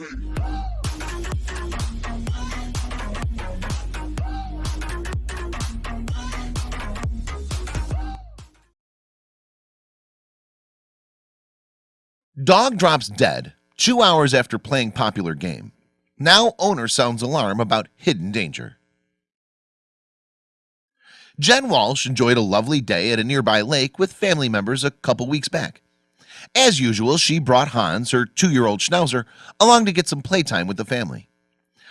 Dog drops dead two hours after playing popular game. Now owner sounds alarm about hidden danger. Jen Walsh enjoyed a lovely day at a nearby lake with family members a couple weeks back. As usual, she brought Hans, her two-year-old Schnauzer, along to get some playtime with the family.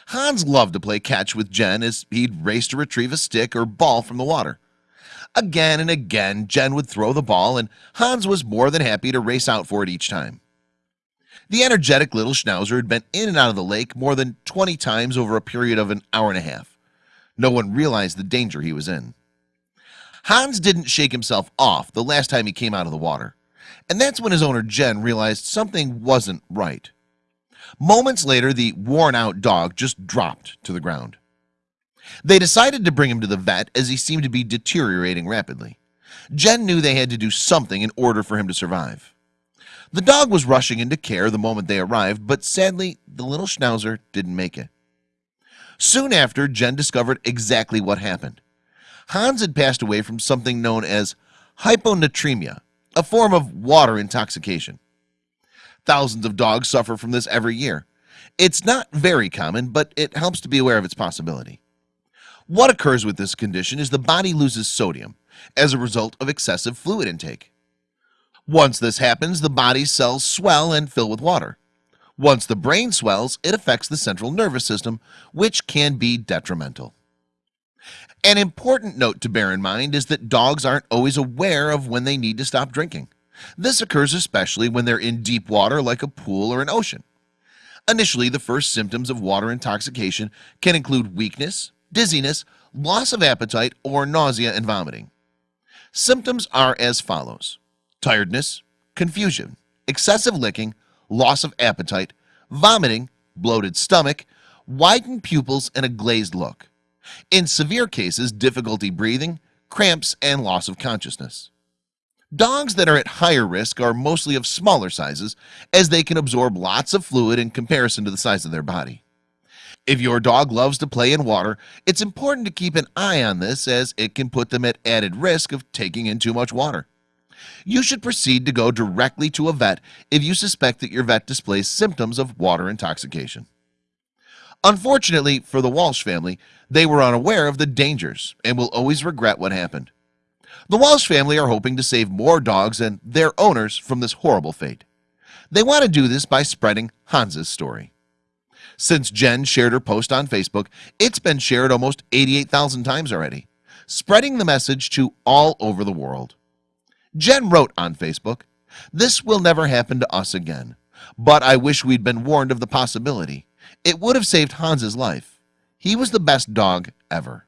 Hans loved to play catch with Jen as he'd race to retrieve a stick or ball from the water. Again and again, Jen would throw the ball and Hans was more than happy to race out for it each time. The energetic little Schnauzer had been in and out of the lake more than 20 times over a period of an hour and a half. No one realized the danger he was in. Hans didn't shake himself off the last time he came out of the water. And that's when his owner Jen realized something wasn't right. Moments later, the worn-out dog just dropped to the ground. They decided to bring him to the vet as he seemed to be deteriorating rapidly. Jen knew they had to do something in order for him to survive. The dog was rushing into care the moment they arrived, but sadly, the little Schnauzer didn't make it. Soon after, Jen discovered exactly what happened. Hans had passed away from something known as hyponatremia, a form of water intoxication. Thousands of dogs suffer from this every year. It's not very common, but it helps to be aware of its possibility. What occurs with this condition is the body loses sodium as a result of excessive fluid intake. Once this happens, the body's cells swell and fill with water. Once the brain swells, it affects the central nervous system, which can be detrimental. An important note to bear in mind is that dogs aren't always aware of when they need to stop drinking. This occurs especially when they're in deep water like a pool or an ocean. Initially, the first symptoms of water intoxication can include weakness, dizziness, loss of appetite, or nausea and vomiting. Symptoms are as follows tiredness, confusion, excessive licking, loss of appetite, vomiting, bloated stomach, widened pupils, and a glazed look. In severe cases, difficulty breathing, cramps, and loss of consciousness. Dogs that are at higher risk are mostly of smaller sizes as they can absorb lots of fluid in comparison to the size of their body. If your dog loves to play in water, it's important to keep an eye on this as it can put them at added risk of taking in too much water you should proceed to go directly to a vet if you suspect that your vet displays symptoms of water intoxication Unfortunately for the Walsh family they were unaware of the dangers and will always regret what happened. The Walsh family are hoping to save more dogs and their owners from this horrible fate. They want to do this by spreading Hans's story. Since Jen shared her post on Facebook It's been shared almost 88,000 times already Spreading the message to all over the world. Jen wrote on Facebook this will never happen to us again but I wish we'd been warned of the possibility it would have saved Hans's life. He was the best dog ever